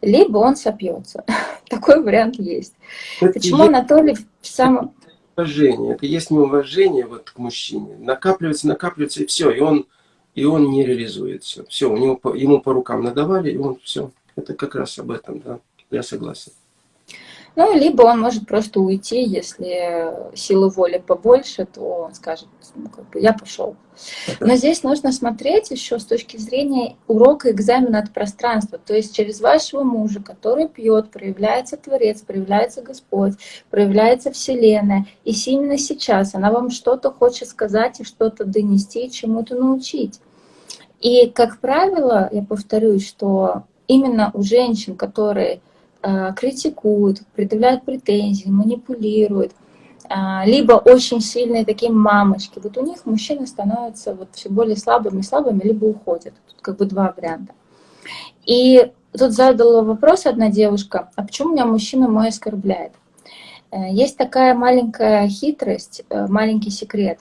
Speaker 1: либо он сопьется. Такой вариант есть. Это Почему есть Анатолий в самом...
Speaker 2: Уважение, это есть неуважение вот к мужчине. Накапливается, накапливается, и все, и он, и он не реализуется. Все, у него, ему по рукам надавали, и он все. Это как раз об этом, да, я согласен.
Speaker 1: Ну, либо он может просто уйти, если силы воли побольше, то он скажет, ну, как бы, я пошел. Но здесь нужно смотреть еще с точки зрения урока экзамена от пространства. То есть через вашего мужа, который пьет, проявляется Творец, проявляется Господь, проявляется Вселенная. И именно сейчас она вам что-то хочет сказать и что-то донести, чему-то научить. И, как правило, я повторюсь, что именно у женщин, которые критикуют, предъявляют претензии, манипулируют, э, либо очень сильные такие мамочки, вот у них мужчины становятся вот все более слабыми, слабыми, либо уходят. Тут как бы два варианта. И тут задала вопрос одна девушка, а почему меня мужчина мой оскорбляет? Э, есть такая маленькая хитрость, э, маленький секрет,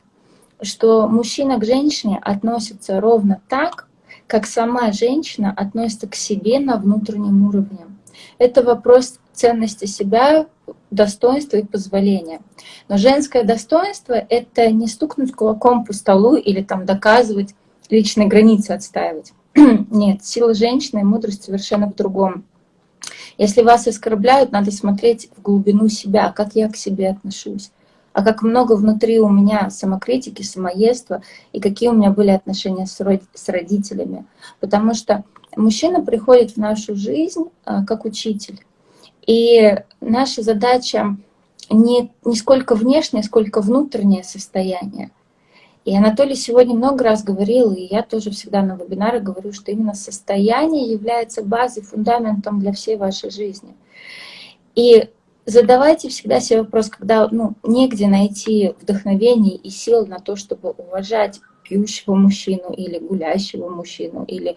Speaker 1: что мужчина к женщине относится ровно так, как сама женщина относится к себе на внутреннем уровне. Это вопрос ценности себя, достоинства и позволения. Но женское достоинство — это не стукнуть кулаком по столу или там доказывать, личные границы отстаивать. Нет, сила женщины и мудрость совершенно в другом. Если вас оскорбляют, надо смотреть в глубину себя, как я к себе отношусь а как много внутри у меня самокритики, самоедства, и какие у меня были отношения с родителями. Потому что мужчина приходит в нашу жизнь а, как учитель. И наша задача не, не сколько внешнее, сколько внутреннее состояние. И Анатолий сегодня много раз говорил, и я тоже всегда на вебинарах говорю, что именно состояние является базой, фундаментом для всей вашей жизни. И задавайте всегда себе вопрос, когда ну, негде найти вдохновение и сил на то, чтобы уважать пьющего мужчину или гулящего мужчину, или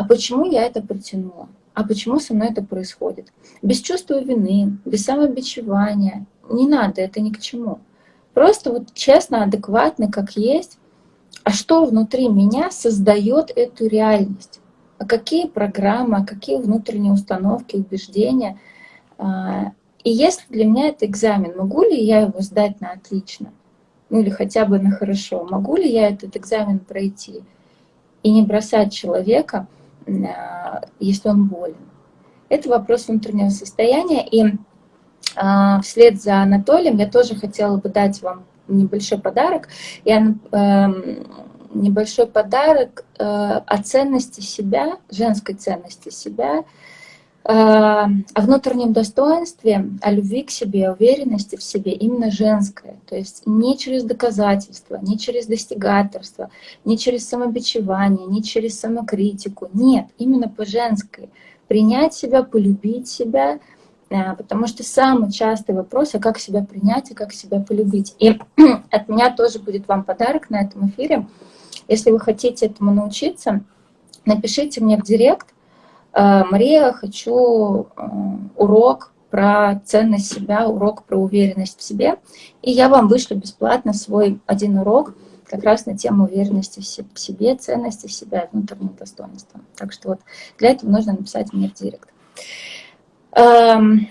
Speaker 1: «а почему я это притянула?» «А почему со мной это происходит?» Без чувства вины, без самобичевания. Не надо, это ни к чему. Просто вот честно, адекватно, как есть. А что внутри меня создает эту реальность? А какие программы, а какие внутренние установки, убеждения а, и если для меня это экзамен, могу ли я его сдать на отлично? Ну или хотя бы на хорошо? Могу ли я этот экзамен пройти? И не бросать человека, если он болен. Это вопрос внутреннего состояния. И а, вслед за Анатолием я тоже хотела бы дать вам небольшой подарок. Я, э, небольшой подарок э, о ценности себя, женской ценности себя, о внутреннем достоинстве, о любви к себе, уверенности в себе, именно женское. То есть не через доказательства, не через достигаторство, не через самобичевание, не через самокритику. Нет, именно по женской. Принять себя, полюбить себя э, потому что самый частый вопрос, а как себя принять и как себя полюбить. И от меня тоже будет вам подарок на этом эфире. Если вы хотите этому научиться, напишите мне в директ, э, Мария, хочу э, урок про ценность себя, урок про уверенность в себе, и я вам вышлю бесплатно свой один урок, как раз на тему уверенности в себе, ценности себя, внутреннего достоинства. Так что вот для этого нужно написать мне в директ. Эм,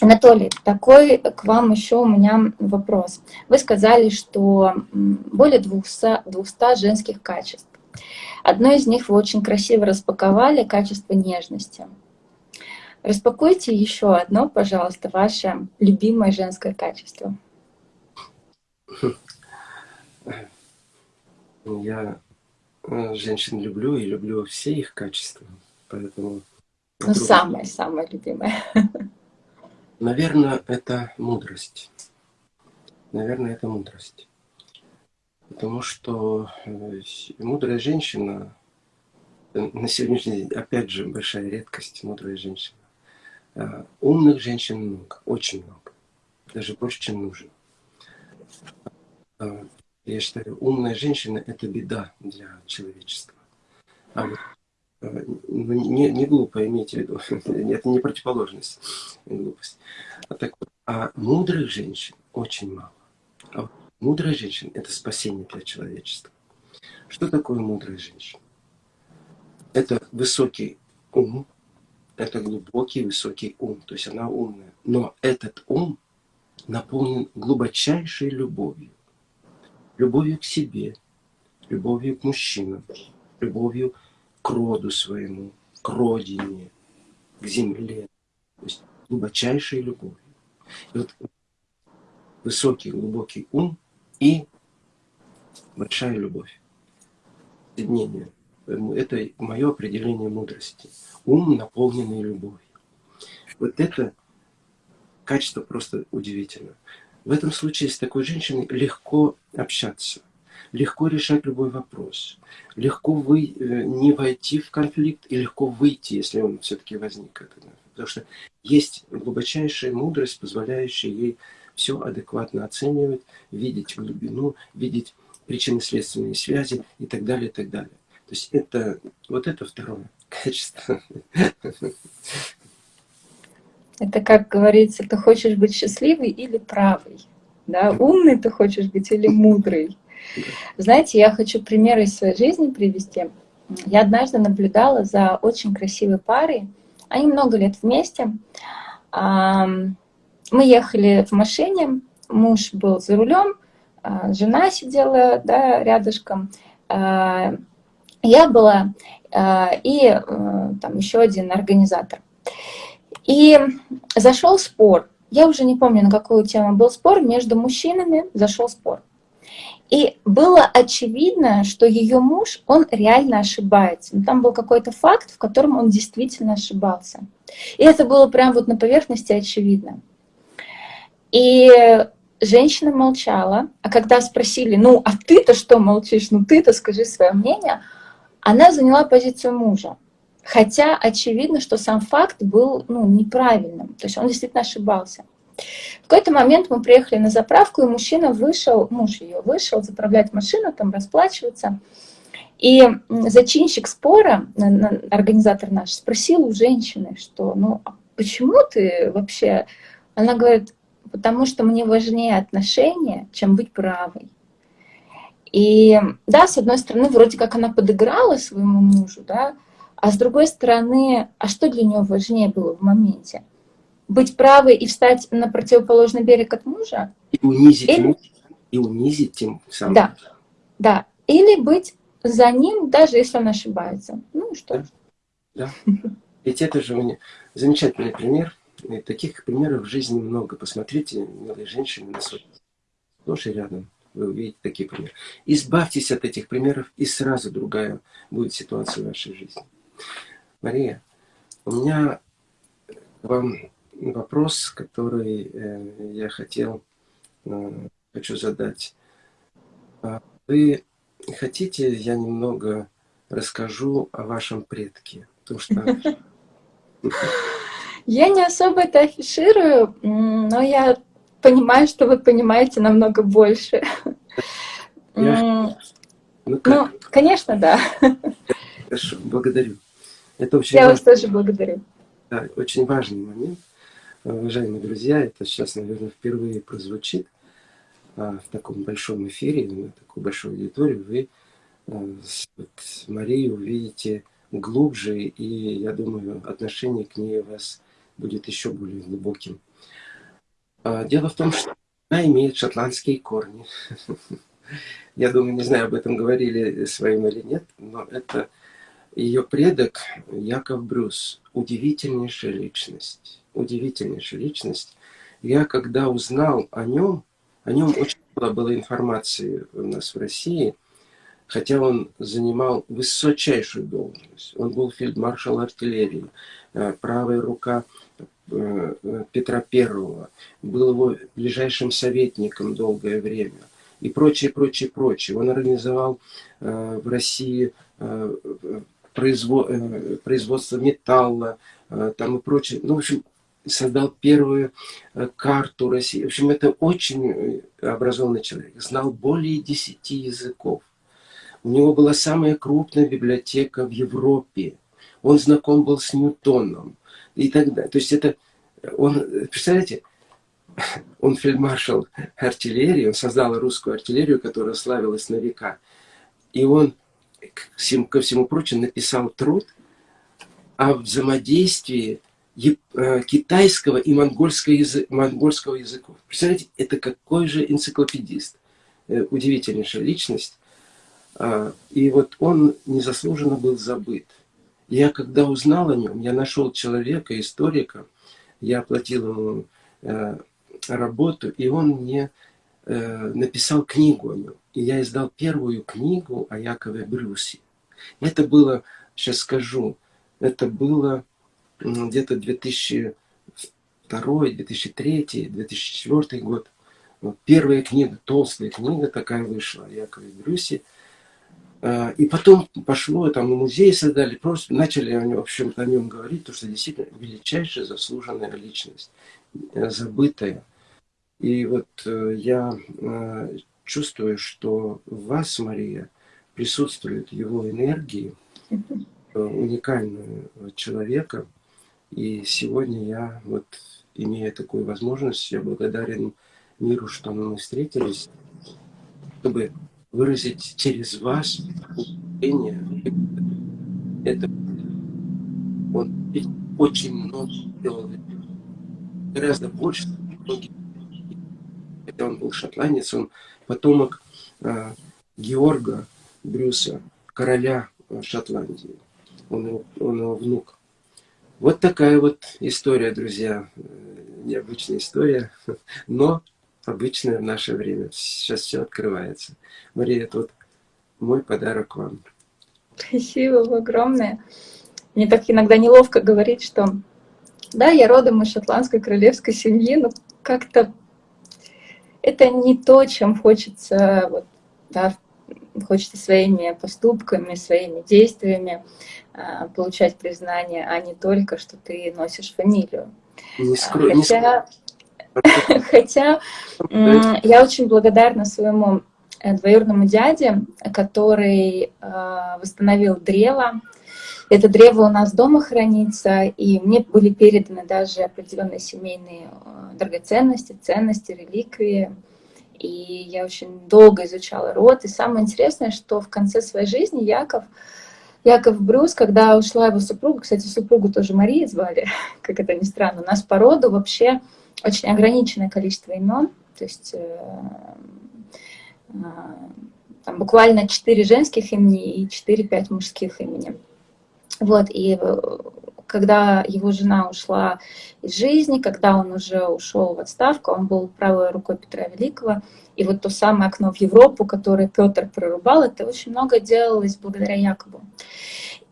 Speaker 1: Анатолий, такой к вам еще у меня вопрос. Вы сказали, что более 200, 200 женских качеств. Одно из них вы очень красиво распаковали, качество нежности. Распакуйте еще одно, пожалуйста, ваше любимое женское качество.
Speaker 2: Я э, женщин люблю и люблю все их качества, поэтому...
Speaker 1: Ну, самое-самое любимое.
Speaker 2: Наверное, это мудрость. Наверное, это мудрость. Потому что э, мудрая женщина, э, на сегодняшний день, опять же, большая редкость, мудрая женщина. Э, умных женщин много, очень много. Даже больше, чем нужно. Я считаю, умная женщина – это беда для человечества. А вот ну, не, не глупо, имейте в виду. Это не противоположность, не глупость. А, так а мудрых женщин очень мало. А вот мудрая женщина – это спасение для человечества. Что такое мудрая женщина? Это высокий ум, это глубокий высокий ум, то есть она умная. Но этот ум наполнен глубочайшей любовью. Любовью к себе, любовью к мужчинам, любовью к роду своему, к родине, к земле. То есть глубочайшей любовью. И вот высокий, глубокий ум и большая любовь. Соединение. Это мое определение мудрости. Ум, наполненный любовью. Вот это качество просто удивительно. В этом случае с такой женщиной легко общаться легко решать любой вопрос, легко вы, э, не войти в конфликт и легко выйти, если он все-таки возник. Потому что есть глубочайшая мудрость, позволяющая ей все адекватно оценивать, видеть глубину, видеть причинно-следственные связи и так далее, и так далее. То есть это, вот это второе качество.
Speaker 1: Это, как говорится, ты хочешь быть счастливый или правый. Да? Умный ты хочешь быть или мудрый. Знаете, я хочу примеры из своей жизни привести. Я однажды наблюдала за очень красивой парой. Они много лет вместе. Мы ехали в машине, муж был за рулем, а, жена сидела да, рядышком. А, я была а, и э, там еще один организатор. И зашел спор. Я уже не помню, на какую тему был спор. Между мужчинами зашел спор. И было очевидно, что ее муж, он реально ошибается. Но там был какой-то факт, в котором он действительно ошибался. И это было прям вот на поверхности очевидно. И женщина молчала, а когда спросили, ну, а ты-то что молчишь, ну ты-то скажи свое мнение, она заняла позицию мужа. Хотя очевидно, что сам факт был ну, неправильным, то есть он действительно ошибался. В какой-то момент мы приехали на заправку, и мужчина вышел, муж ее вышел заправлять машину, там расплачиваться. И зачинщик спора, организатор наш, спросил у женщины, что ну а почему ты вообще... Она говорит, потому что мне важнее отношения, чем быть правой. И да, с одной стороны, вроде как она подыграла своему мужу, да, а с другой стороны, а что для нее важнее было в моменте? быть правой и встать на противоположный берег от мужа.
Speaker 2: И унизить или... мужа, и унизить тем самым.
Speaker 1: Да, да. Или быть за ним, даже если он ошибается. Ну что
Speaker 2: да. да. Ведь это же мне замечательный пример. Таких примеров в жизни много. Посмотрите, милые женщины, на свой сплошь рядом. Вы увидите такие примеры. Избавьтесь от этих примеров, и сразу другая будет ситуация в вашей жизни. Мария, у меня к вам вопрос, который э, я хотел, э, хочу задать. А вы хотите, я немного расскажу о вашем предке? Потому что...
Speaker 1: Я не особо это афиширую, но я понимаю, что вы понимаете намного больше. Я... Ну, ну, конечно, да.
Speaker 2: Хорошо, благодарю. Это
Speaker 1: очень Я важный, вас тоже благодарю.
Speaker 2: Да, очень важный момент. Уважаемые друзья, это сейчас, наверное, впервые прозвучит а, в таком большом эфире, на такую большую аудиторию. Вы а, вот, Марию увидите глубже, и я думаю, отношение к ней у вас будет еще более глубоким. А, дело в том, что она имеет шотландские корни. Я думаю, не знаю, об этом говорили своим или нет, но это ее предок Яков Брюс. Удивительнейшая личность. Удивительнейшая личность. Я когда узнал о нем, о нем очень мало было информации у нас в России, хотя он занимал высочайшую должность. Он был фельдмаршал артиллерии, э, правая рука Петра Первого, был его ближайшим советником долгое время и прочее, прочее, прочее. Он организовал э, в России производство металла там и прочее. Ну, в общем, создал первую карту России. В общем, это очень образованный человек. Знал более десяти языков. У него была самая крупная библиотека в Европе. Он знаком был с Ньютоном и так далее. То есть это, он, представляете, он фельдмаршал артиллерии, он создал русскую артиллерию, которая славилась на века. И он, ко всему прочему, написал труд о взаимодействии э, китайского и монгольского, язык, монгольского языков. Представляете, это какой же энциклопедист. Э, удивительнейшая личность. А, и вот он незаслуженно был забыт. Я когда узнал о нем, я нашел человека, историка, я оплатил ему э, работу, и он мне э, написал книгу о нем. И я издал первую книгу о Якове Брюсе. Это было, сейчас скажу, это было где-то 2002, 2003, 2004 год. Первая книга, толстая книга такая вышла о Якове Брюсе. А, и потом пошло, там музей создали, просто начали в общем-то, о нем говорить, то что действительно величайшая заслуженная личность, э, забытая. И вот э, я э, чувствую, что в вас, Мария, присутствует его энергии, уникального человека. И сегодня я, вот, имея такую возможность, я благодарен миру, что мы встретились, чтобы выразить через вас удивление. Это он очень много делал, гораздо больше. Это он был шотландец, он потомок э, Георга Брюса, короля э, Шотландии. Он его, он его внук. Вот такая вот история, друзья. Э, необычная история, но обычное в наше время. Сейчас все открывается. Мария, это вот мой подарок вам.
Speaker 1: Спасибо огромное. Мне так иногда неловко говорить, что да, я родом из шотландской королевской семьи, но как-то это не то, чем хочется, вот, да, хочется своими поступками, своими действиями э, получать признание, а не только, что ты носишь фамилию. Не скрой, Хотя... Не Хотя я очень благодарна своему э, двоюродному дяде, который э, восстановил древо. Это древо у нас дома хранится, и мне были переданы даже определенные семейные э, драгоценности, ценности, реликвии. И я очень долго изучала род. И самое интересное, что в конце своей жизни Яков, Яков Брюс, когда ушла его супруга, кстати, супругу тоже Мария звали, как это ни странно, у нас по роду вообще очень ограниченное количество имен, то есть э, э, там буквально 4 женских имени и 4-5 мужских имени. Вот, и э, когда его жена ушла из жизни, когда он уже ушел в отставку, он был правой рукой Петра Великого, и вот то самое окно в Европу, которое Петр прорубал, это очень много делалось благодаря Якобу.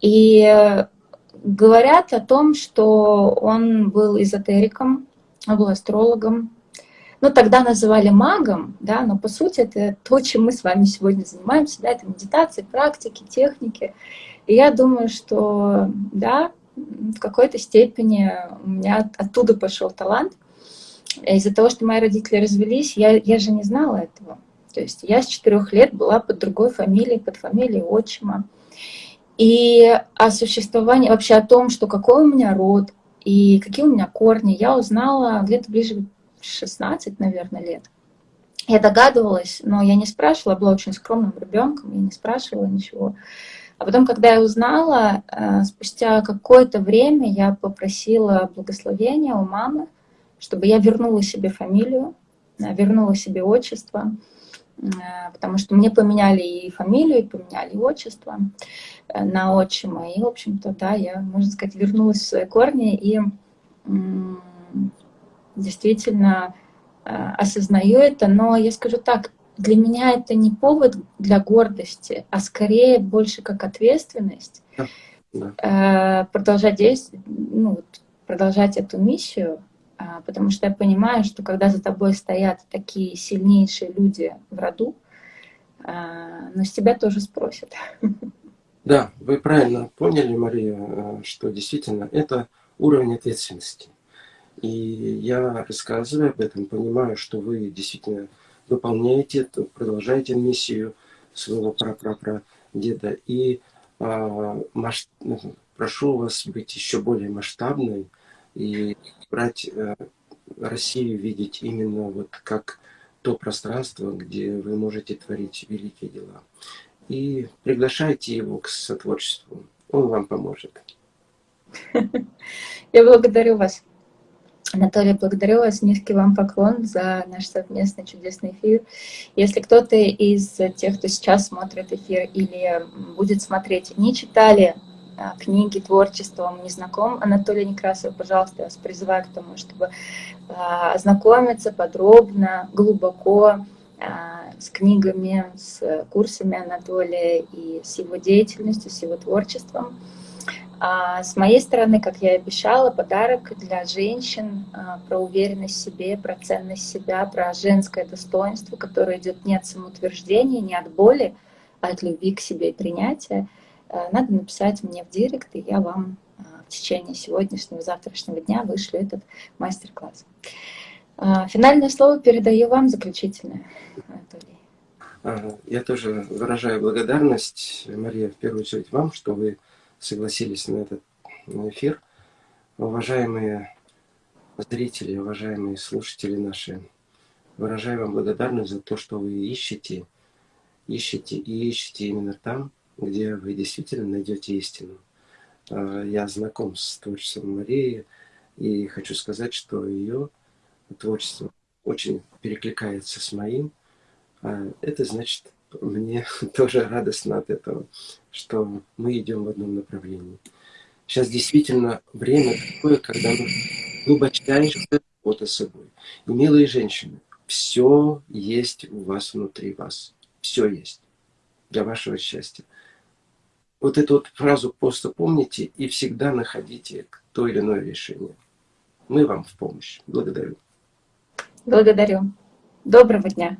Speaker 1: И говорят о том, что он был эзотериком, был астрологом. Ну, тогда называли магом, да, но по сути это то, чем мы с вами сегодня занимаемся, да, это медитации, практики, техники. И я думаю, что, да, в какой-то степени у меня оттуда пошел талант. Из-за того, что мои родители развелись, я, я же не знала этого. То есть я с четырех лет была под другой фамилией, под фамилией отчима. И о существовании, вообще о том, что какой у меня род и какие у меня корни, я узнала где-то ближе 16, наверное, лет. Я догадывалась, но я не спрашивала, была очень скромным ребенком, я не спрашивала ничего. А потом, когда я узнала, э, спустя какое-то время я попросила благословения у мамы, чтобы я вернула себе фамилию, э, вернула себе отчество, потому что мне поменяли и фамилию, и поменяли отчество на отчима. И, в общем-то, да, я, можно сказать, вернулась в свои корни и действительно осознаю это. Но я скажу так, для меня это не повод для гордости, а скорее больше как ответственность да. Э, продолжать действовать, ну, продолжать эту миссию, потому что я понимаю, что когда за тобой стоят такие сильнейшие люди в роду, а, но с тебя тоже спросят.
Speaker 2: Да, вы правильно поняли, Мария, э, что действительно это уровень ответственности. И я рассказываю об этом, понимаю, что вы действительно выполняете, продолжаете миссию своего деда И а, масш... Прошу вас быть еще более масштабной и брать а, Россию, видеть именно вот как то пространство, где вы можете творить великие дела. И приглашайте его к сотворчеству. Он вам поможет.
Speaker 1: Я благодарю вас. Анатолий, благодарю вас, низкий вам поклон за наш совместный чудесный эфир. Если кто-то из тех, кто сейчас смотрит эфир или будет смотреть, не читали книги, творчество, вам не знаком Анатолий Некрасов, пожалуйста, я вас призываю к тому, чтобы а, ознакомиться подробно, глубоко а, с книгами, с курсами Анатолия и с его деятельностью, с его творчеством. А с моей стороны, как я и обещала, подарок для женщин а, про уверенность в себе, про ценность себя, про женское достоинство, которое идет не от самоутверждения, не от боли, а от любви к себе и принятия. А, надо написать мне в директ, и я вам а, в течение сегодняшнего, завтрашнего дня вышлю этот мастер-класс. Финальное слово передаю вам, заключительное,
Speaker 2: Анатолий. Я тоже выражаю благодарность, Мария, в первую очередь вам, что вы согласились на этот эфир. Уважаемые зрители, уважаемые слушатели наши, выражаю вам благодарность за то, что вы ищете, ищете и ищете именно там, где вы действительно найдете истину. А, я знаком с творчеством Марии и хочу сказать, что ее творчество очень перекликается с моим. А, это значит, мне тоже радостно от этого, что мы идем в одном направлении. Сейчас действительно время такое, когда мы глубочайшая работа с собой. И, милые женщины, все есть у вас внутри вас. Все есть для вашего счастья. Вот эту вот фразу просто помните и всегда находите то или иное решение. Мы вам в помощь. Благодарю.
Speaker 1: Благодарю. Доброго дня.